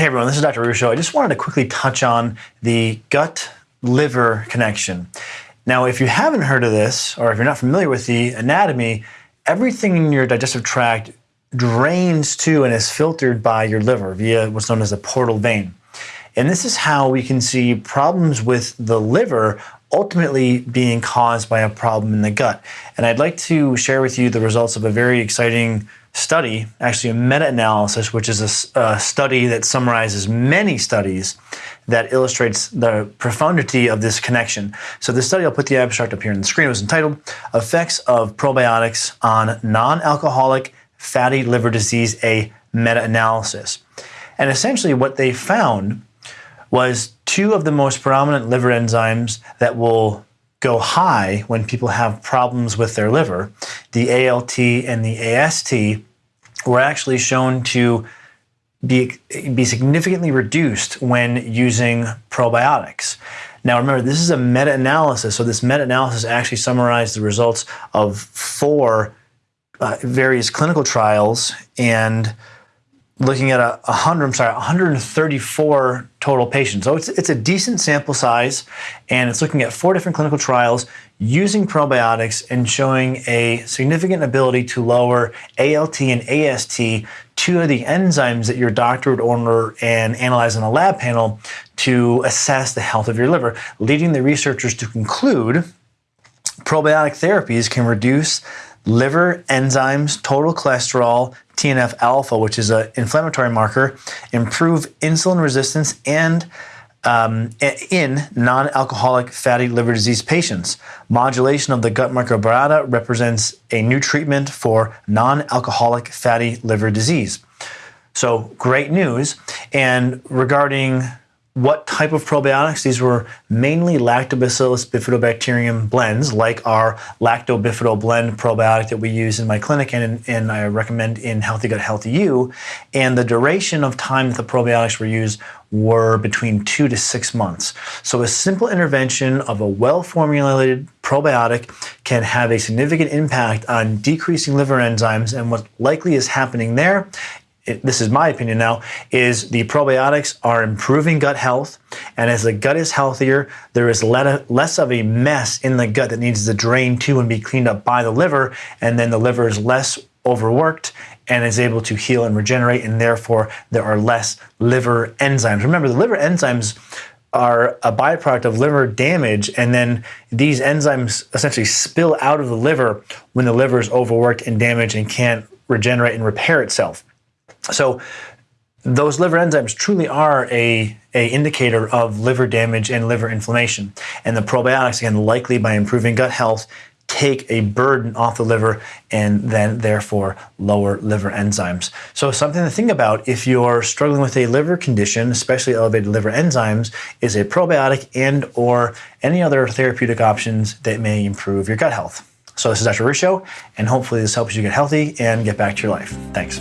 Hey everyone, this is Dr. Ruscio. I just wanted to quickly touch on the gut liver connection. Now, if you haven't heard of this, or if you're not familiar with the anatomy, everything in your digestive tract drains to and is filtered by your liver via what's known as a portal vein. And this is how we can see problems with the liver ultimately being caused by a problem in the gut. And I'd like to share with you the results of a very exciting study, actually a meta-analysis, which is a, a, study that summarizes many studies that illustrates the profundity of this connection. So this study, I'll put the abstract up here on the screen, was entitled Effects of Probiotics on Non-Alcoholic Fatty Liver Disease, a Meta-Analysis. And essentially what they found was two of the most prominent liver enzymes that will go high when people have problems with their liver, the ALT and the AST, were actually shown to be, be significantly reduced when using probiotics. Now remember, this is a meta-analysis, so this meta-analysis actually summarized the results of four uh, various clinical trials and looking at a 100, I'm sorry, 134 total patients. So it's, it's a decent sample size, and it's looking at four different clinical trials using probiotics and showing a significant ability to lower ALT and AST, two of the enzymes that your doctor would order and analyze on a lab panel to assess the health of your liver, leading the researchers to conclude probiotic therapies can reduce liver enzymes, total cholesterol, TNF alpha, which is an inflammatory marker, improve insulin resistance and um, in non-alcoholic fatty liver disease patients. Modulation of the gut microbiota represents a new treatment for non-alcoholic fatty liver disease. So great news. And regarding what type of probiotics. These were mainly lactobacillus bifidobacterium blends, like our lactobifido blend probiotic that we use in my clinic and, and I recommend in Healthy Gut Healthy You. And the duration of time that the probiotics were used were between two to six months. So a simple intervention of a well-formulated probiotic can have a significant impact on decreasing liver enzymes and what likely is happening there this is my opinion now, is the probiotics are improving gut health. And as the gut is healthier, there is less of a mess in the gut that needs to drain to and be cleaned up by the liver. And then the liver is less overworked and is able to heal and regenerate. And therefore, there are less liver enzymes. Remember, the liver enzymes are a byproduct of liver damage, and then these enzymes essentially spill out of the liver when the liver is overworked and damaged and can't regenerate and repair itself. So those liver enzymes truly are a, a indicator of liver damage and liver inflammation. And the probiotics, again, likely by improving gut health, take a burden off the liver and then therefore lower liver enzymes. So something to think about if you're struggling with a liver condition, especially elevated liver enzymes, is a probiotic and or any other therapeutic options that may improve your gut health. So this is Dr. Ruscio, and hopefully this helps you get healthy and get back to your life. Thanks.